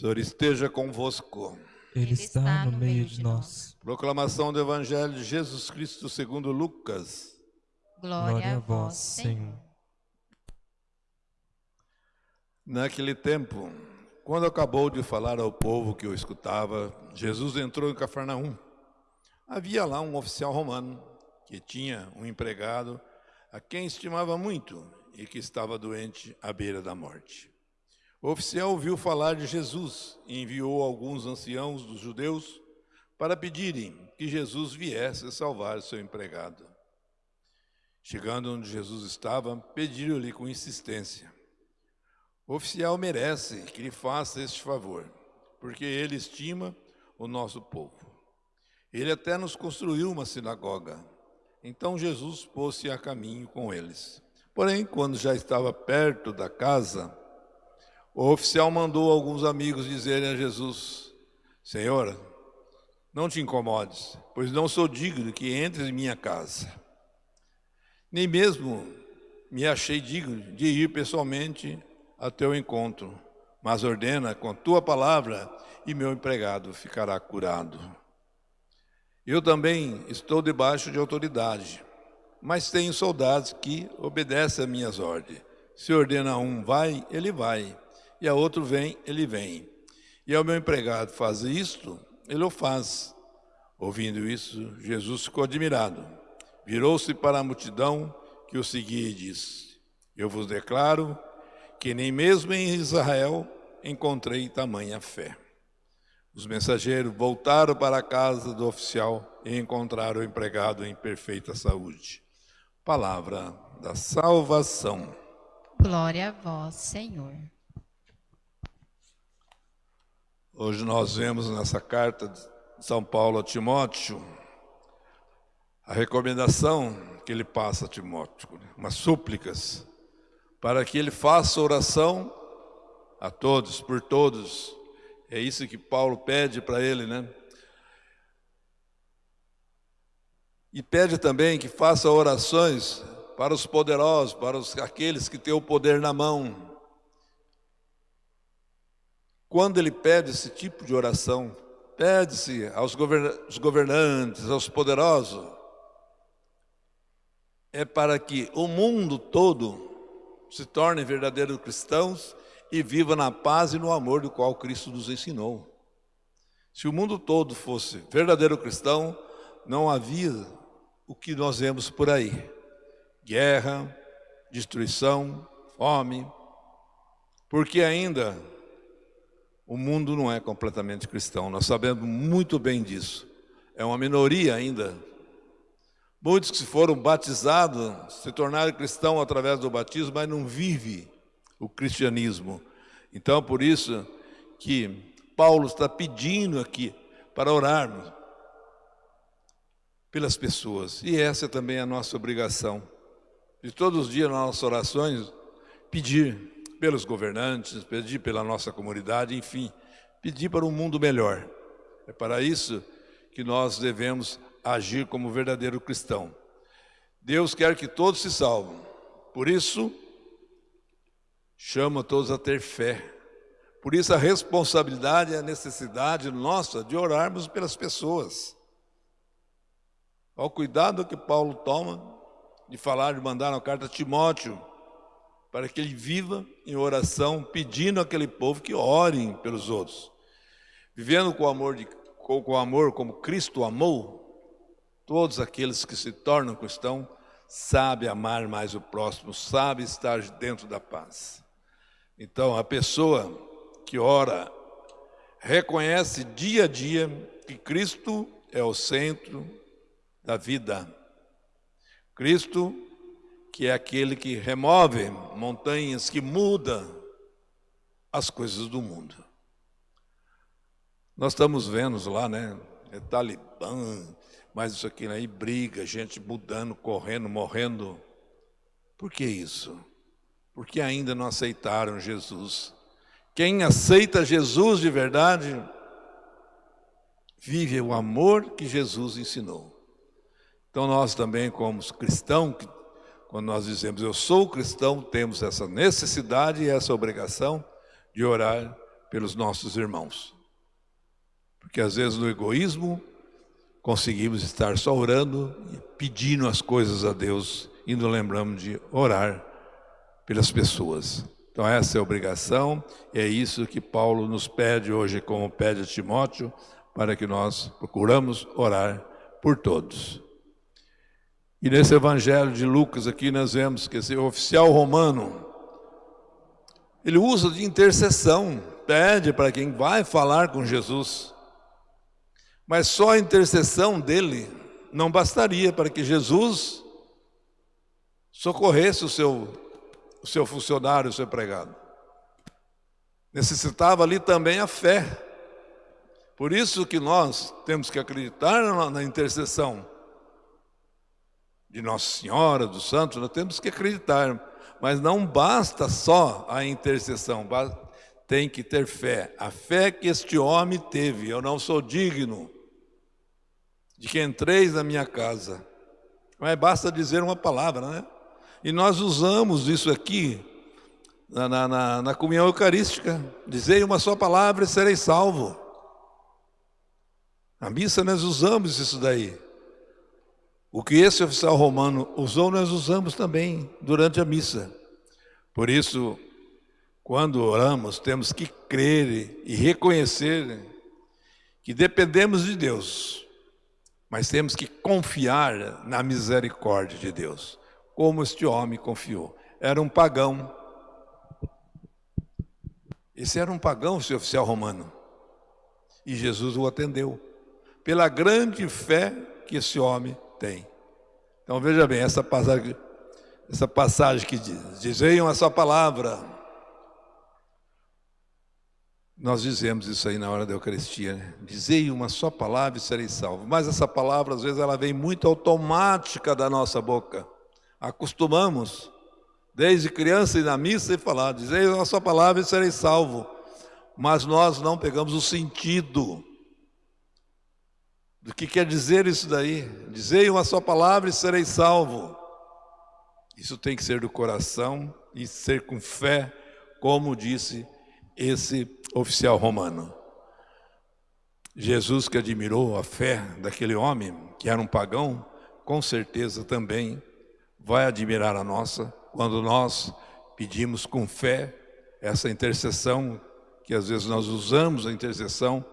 Senhor esteja convosco. Ele está no meio de nós. Proclamação do Evangelho de Jesus Cristo segundo Lucas. Glória a vós, Senhor. Naquele tempo, quando acabou de falar ao povo que o escutava, Jesus entrou em Cafarnaum. Havia lá um oficial romano que tinha um empregado a quem estimava muito e que estava doente à beira da morte. O oficial ouviu falar de Jesus e enviou alguns anciãos dos judeus para pedirem que Jesus viesse salvar seu empregado. Chegando onde Jesus estava, pediram-lhe com insistência: O oficial merece que lhe faça este favor, porque ele estima o nosso povo. Ele até nos construiu uma sinagoga. Então Jesus pôs-se a caminho com eles. Porém, quando já estava perto da casa, o oficial mandou alguns amigos dizerem a Jesus: Senhor, não te incomodes, pois não sou digno que entres em minha casa. Nem mesmo me achei digno de ir pessoalmente a teu encontro, mas ordena com tua palavra e meu empregado ficará curado. Eu também estou debaixo de autoridade, mas tenho soldados que obedecem a minhas ordens. Se ordena um vai, ele vai, e a outro vem, ele vem. E ao meu empregado faz isto, ele o faz. Ouvindo isso, Jesus ficou admirado. Virou-se para a multidão que o seguia e disse: Eu vos declaro que nem mesmo em Israel encontrei tamanha fé. Os mensageiros voltaram para a casa do oficial e encontraram o empregado em perfeita saúde. Palavra da salvação. Glória a vós, Senhor. Hoje nós vemos nessa carta de São Paulo a Timóteo a recomendação que ele passa a Timóteo, né? umas súplicas, para que ele faça oração a todos, por todos. É isso que Paulo pede para ele, né? E pede também que faça orações para os poderosos, para os, aqueles que têm o poder na mão, quando ele pede esse tipo de oração, pede-se aos governantes, aos poderosos, é para que o mundo todo se torne verdadeiros cristãos e viva na paz e no amor do qual Cristo nos ensinou. Se o mundo todo fosse verdadeiro cristão, não havia o que nós vemos por aí: guerra, destruição, fome, porque ainda o mundo não é completamente cristão, nós sabemos muito bem disso. É uma minoria ainda. Muitos que foram batizados se tornaram cristãos através do batismo, mas não vive o cristianismo. Então, por isso que Paulo está pedindo aqui para orarmos pelas pessoas. E essa é também a nossa obrigação. De todos os dias nas nossas orações, pedir pelos governantes, pedir pela nossa comunidade, enfim, pedir para um mundo melhor. É para isso que nós devemos agir como verdadeiro cristão. Deus quer que todos se salvem. Por isso, chama todos a ter fé. Por isso a responsabilidade e a necessidade nossa de orarmos pelas pessoas. Ao cuidado que Paulo toma de falar, de mandar uma carta a Timóteo, para que ele viva em oração, pedindo àquele povo que orem pelos outros. Vivendo com o amor, de, com, com amor como Cristo amou, todos aqueles que se tornam cristãos sabem amar mais o próximo, sabem estar dentro da paz. Então, a pessoa que ora reconhece dia a dia que Cristo é o centro da vida. Cristo que é aquele que remove montanhas, que muda as coisas do mundo. Nós estamos vendo lá, né? É Talibã, mas isso aqui aí, briga, gente mudando, correndo, morrendo. Por que isso? Porque ainda não aceitaram Jesus. Quem aceita Jesus de verdade, vive o amor que Jesus ensinou. Então nós também, como cristãos, quando nós dizemos eu sou cristão, temos essa necessidade e essa obrigação de orar pelos nossos irmãos. Porque às vezes no egoísmo conseguimos estar só orando e pedindo as coisas a Deus e não lembramos de orar pelas pessoas. Então essa é a obrigação e é isso que Paulo nos pede hoje, como pede a Timóteo, para que nós procuramos orar por todos. E nesse evangelho de Lucas aqui nós vemos que esse oficial romano, ele usa de intercessão, pede para quem vai falar com Jesus. Mas só a intercessão dele não bastaria para que Jesus socorresse o seu, o seu funcionário, o seu empregado. Necessitava ali também a fé. Por isso que nós temos que acreditar na intercessão de Nossa Senhora, dos santos, nós temos que acreditar. Mas não basta só a intercessão, tem que ter fé. A fé que este homem teve, eu não sou digno de que entreis na minha casa. Mas basta dizer uma palavra, né? E nós usamos isso aqui na, na, na comunhão eucarística. Dizei uma só palavra e serei salvo. Na missa nós usamos isso daí. O que esse oficial romano usou, nós usamos também durante a missa. Por isso, quando oramos, temos que crer e reconhecer que dependemos de Deus, mas temos que confiar na misericórdia de Deus, como este homem confiou. Era um pagão. Esse era um pagão, esse oficial romano. E Jesus o atendeu, pela grande fé que esse homem tem. Então veja bem, essa passagem, essa passagem que diz, dizeiam a sua palavra. Nós dizemos isso aí na hora da Eucaristia, né? Dizei uma só palavra e serei salvo. Mas essa palavra, às vezes, ela vem muito automática da nossa boca. Acostumamos, desde criança e na missa, e falar, dizei uma só palavra e serei salvo. Mas nós não pegamos o sentido do que quer dizer isso daí. Dizei uma só palavra e serei salvo. Isso tem que ser do coração e ser com fé, como disse esse oficial romano. Jesus que admirou a fé daquele homem, que era um pagão, com certeza também vai admirar a nossa, quando nós pedimos com fé essa intercessão, que às vezes nós usamos a intercessão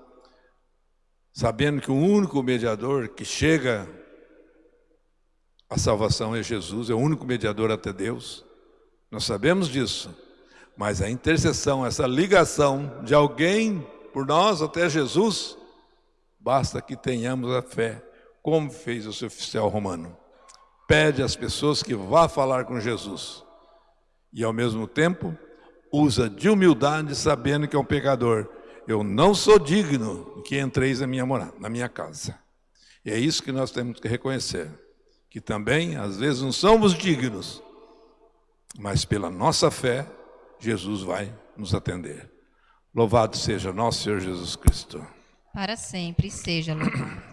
sabendo que o único mediador que chega à salvação é Jesus, é o único mediador até Deus. Nós sabemos disso, mas a intercessão, essa ligação de alguém por nós até Jesus, basta que tenhamos a fé, como fez o seu oficial romano. Pede às pessoas que vá falar com Jesus e ao mesmo tempo usa de humildade, sabendo que é um pecador eu não sou digno que entreis na minha morada, na minha casa. E é isso que nós temos que reconhecer, que também às vezes não somos dignos, mas pela nossa fé Jesus vai nos atender. Louvado seja nosso Senhor Jesus Cristo. Para sempre seja louvado.